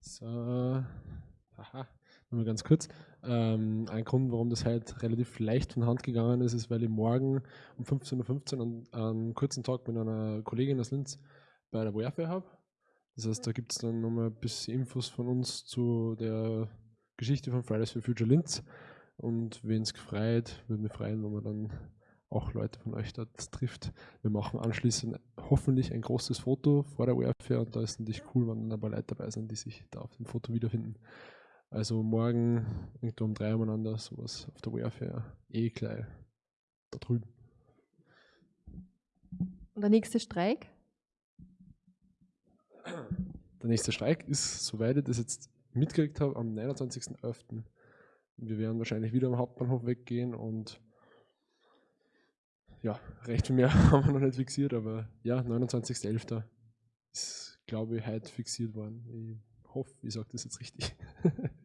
So, haha, nur ganz kurz. Ähm, ein Grund, warum das halt relativ leicht von Hand gegangen ist, ist, weil ich morgen um 15.15 Uhr einen, einen kurzen Talk mit einer Kollegin aus Linz bei der Warfare habe. Das heißt, da gibt es dann nochmal ein bisschen Infos von uns zu der Geschichte von Fridays for Future Linz. Und wen es gefreut, würde mich freuen, wenn man dann auch Leute von euch dort trifft. Wir machen anschließend hoffentlich ein großes Foto vor der ORFAir und da ist natürlich cool, wenn dann ein paar Leute dabei sind, die sich da auf dem Foto wiederfinden. Also morgen irgendwo um drei umeinander, sowas auf der ORFAir, eh gleich da drüben. Und der nächste Streik? Der nächste Streik ist, soweit ich das jetzt mitgekriegt habe, am 29.11. Wir werden wahrscheinlich wieder am Hauptbahnhof weggehen und ja, recht viel mehr haben wir noch nicht fixiert, aber ja, 29.11. ist, glaube ich, heute fixiert worden. Ich hoffe, ich sage das jetzt richtig.